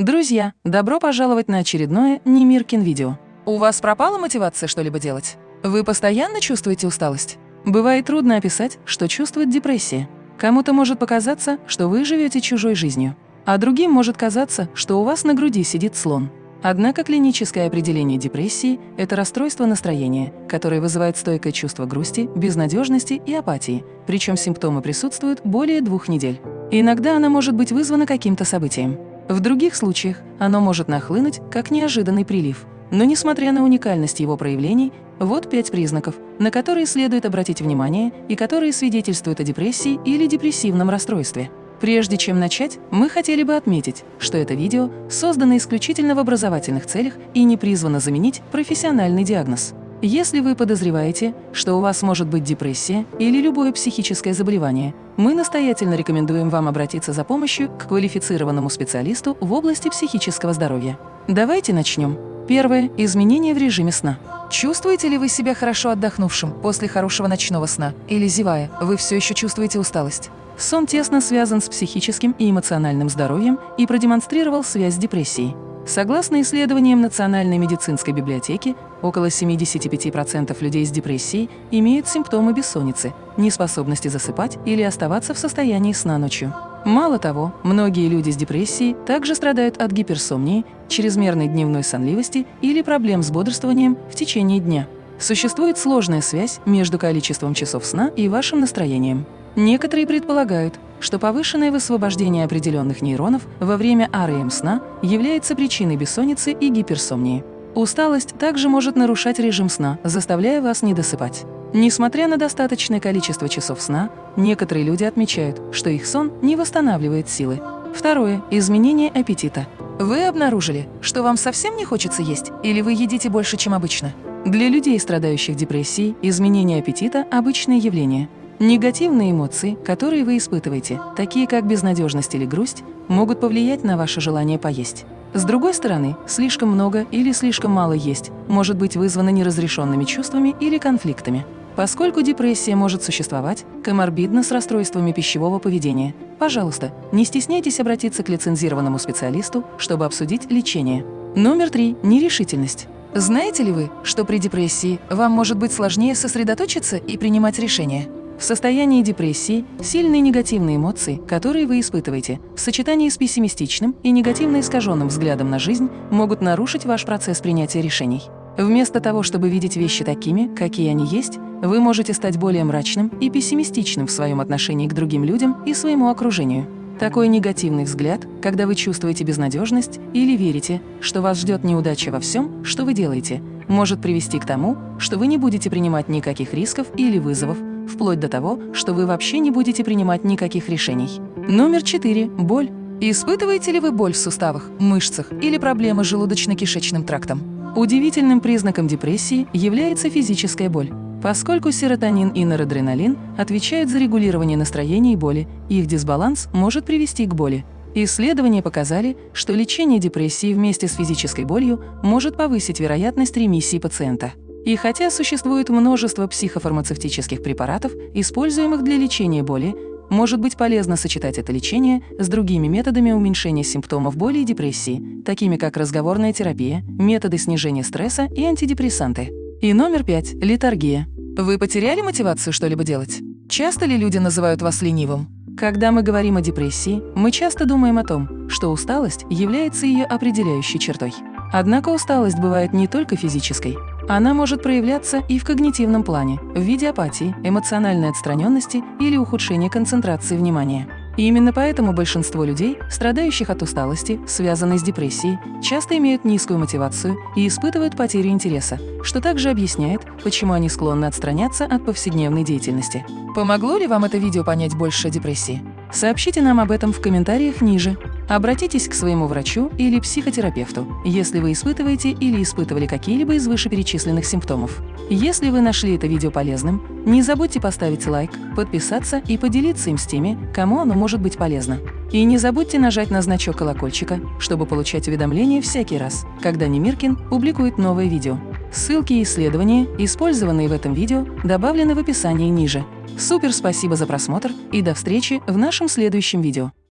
Друзья, добро пожаловать на очередное Немиркин видео. У вас пропала мотивация что-либо делать? Вы постоянно чувствуете усталость? Бывает трудно описать, что чувствует депрессия. Кому-то может показаться, что вы живете чужой жизнью, а другим может казаться, что у вас на груди сидит слон. Однако клиническое определение депрессии – это расстройство настроения, которое вызывает стойкое чувство грусти, безнадежности и апатии, причем симптомы присутствуют более двух недель. иногда она может быть вызвана каким-то событием. В других случаях оно может нахлынуть как неожиданный прилив. Но несмотря на уникальность его проявлений, вот пять признаков, на которые следует обратить внимание и которые свидетельствуют о депрессии или депрессивном расстройстве. Прежде чем начать, мы хотели бы отметить, что это видео создано исключительно в образовательных целях и не призвано заменить профессиональный диагноз. Если вы подозреваете, что у вас может быть депрессия или любое психическое заболевание, мы настоятельно рекомендуем вам обратиться за помощью к квалифицированному специалисту в области психического здоровья. Давайте начнем. Первое – изменения в режиме сна. Чувствуете ли вы себя хорошо отдохнувшим после хорошего ночного сна? Или, зевая, вы все еще чувствуете усталость? Сон тесно связан с психическим и эмоциональным здоровьем и продемонстрировал связь с депрессией. Согласно исследованиям Национальной медицинской библиотеки, около 75% людей с депрессией имеют симптомы бессонницы, неспособности засыпать или оставаться в состоянии сна ночью. Мало того, многие люди с депрессией также страдают от гиперсомнии, чрезмерной дневной сонливости или проблем с бодрствованием в течение дня. Существует сложная связь между количеством часов сна и вашим настроением. Некоторые предполагают, что повышенное высвобождение определенных нейронов во время РЭМ сна является причиной бессонницы и гиперсомнии. Усталость также может нарушать режим сна, заставляя вас не досыпать. Несмотря на достаточное количество часов сна, некоторые люди отмечают, что их сон не восстанавливает силы. Второе – изменение аппетита. Вы обнаружили, что вам совсем не хочется есть, или вы едите больше, чем обычно? Для людей, страдающих депрессией, изменение аппетита – обычное явление – Негативные эмоции, которые вы испытываете, такие как безнадежность или грусть, могут повлиять на ваше желание поесть. С другой стороны, слишком много или слишком мало есть может быть вызвано неразрешенными чувствами или конфликтами. Поскольку депрессия может существовать коморбидно с расстройствами пищевого поведения, пожалуйста, не стесняйтесь обратиться к лицензированному специалисту, чтобы обсудить лечение. Номер три – нерешительность. Знаете ли вы, что при депрессии вам может быть сложнее сосредоточиться и принимать решения? В состоянии депрессии сильные негативные эмоции, которые вы испытываете, в сочетании с пессимистичным и негативно искаженным взглядом на жизнь, могут нарушить ваш процесс принятия решений. Вместо того, чтобы видеть вещи такими, какие они есть, вы можете стать более мрачным и пессимистичным в своем отношении к другим людям и своему окружению. Такой негативный взгляд, когда вы чувствуете безнадежность или верите, что вас ждет неудача во всем, что вы делаете, может привести к тому, что вы не будете принимать никаких рисков или вызовов, вплоть до того, что вы вообще не будете принимать никаких решений. Номер 4. Боль. Испытываете ли вы боль в суставах, мышцах или проблемы с желудочно-кишечным трактом? Удивительным признаком депрессии является физическая боль. Поскольку серотонин и норадреналин отвечают за регулирование настроения и боли, их дисбаланс может привести к боли. Исследования показали, что лечение депрессии вместе с физической болью может повысить вероятность ремиссии пациента. И хотя существует множество психофармацевтических препаратов, используемых для лечения боли, может быть полезно сочетать это лечение с другими методами уменьшения симптомов боли и депрессии, такими как разговорная терапия, методы снижения стресса и антидепрессанты. И номер пять – литаргия. Вы потеряли мотивацию что-либо делать? Часто ли люди называют вас ленивым? Когда мы говорим о депрессии, мы часто думаем о том, что усталость является ее определяющей чертой. Однако усталость бывает не только физической. Она может проявляться и в когнитивном плане, в виде апатии, эмоциональной отстраненности или ухудшения концентрации внимания. И именно поэтому большинство людей, страдающих от усталости, связанной с депрессией, часто имеют низкую мотивацию и испытывают потерю интереса, что также объясняет, почему они склонны отстраняться от повседневной деятельности. Помогло ли вам это видео понять больше о депрессии? Сообщите нам об этом в комментариях ниже. Обратитесь к своему врачу или психотерапевту, если вы испытываете или испытывали какие-либо из вышеперечисленных симптомов. Если вы нашли это видео полезным, не забудьте поставить лайк, подписаться и поделиться им с теми, кому оно может быть полезно. И не забудьте нажать на значок колокольчика, чтобы получать уведомления всякий раз, когда Немиркин публикует новое видео. Ссылки и исследования, использованные в этом видео, добавлены в описании ниже. Супер спасибо за просмотр и до встречи в нашем следующем видео.